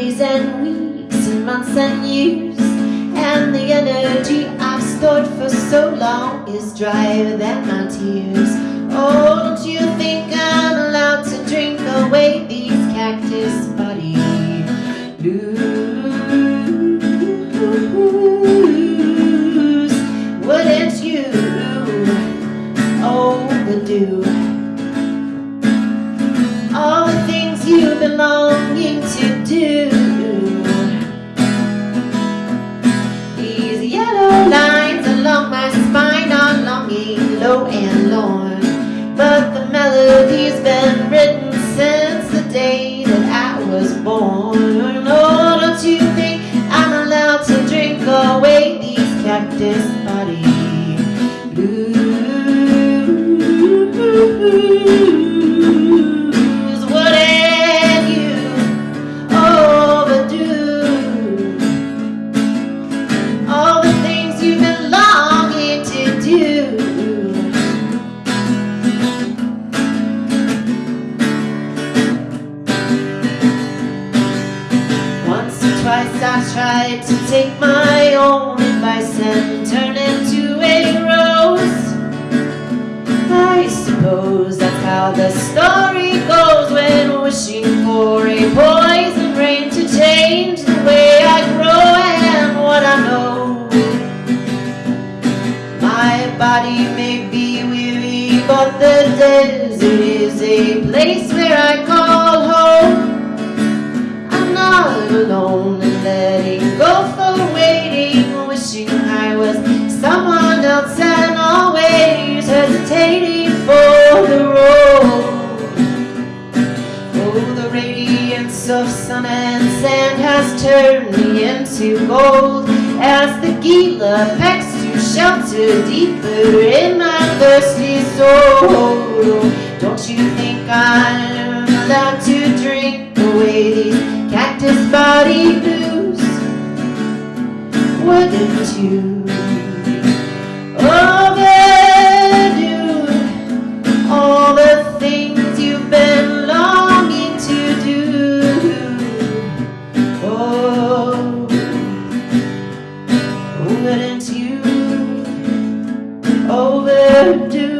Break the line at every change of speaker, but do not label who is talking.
days and weeks and months and years. And the energy I've stored for so long is drier than my tears. Oh, don't you think I'm allowed to drink away these cactus body blues Wouldn't you overdo? These cactus body tried to take my own advice and turn into a rose. I suppose that's how the story goes when wishing for a poison rain to change the way I grow and what I know. My body may be weary, but the desert is a place where I call home. Not alone in letting go for waiting, wishing I was someone else and always hesitating for the road. Oh, the radiance of sun and sand has turned me into gold as the Gila pecks to shelter deeper in my thirsty soul. Don't you think I'm allowed to drink away these cactus body blues? Wouldn't you all the things you've been longing to do? Oh, wouldn't you overdo?